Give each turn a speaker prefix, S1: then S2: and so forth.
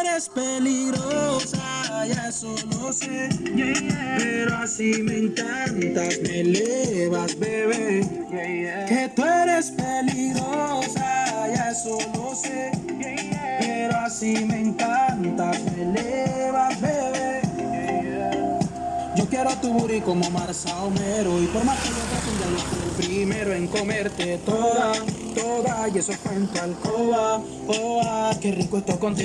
S1: eres peligrosa, ya eso lo sé. Pero así me encantas, me elevas, bebé. Que tú eres peligrosa, ya eso lo sé. Pero así me encantas, me elevas, bebé. Yo quiero tu booty como marza Homero Y por más que yo trate ya no fui el primero en comerte toda, toda Y eso fue en tu alcoba, oh, ah, qué rico esto contigo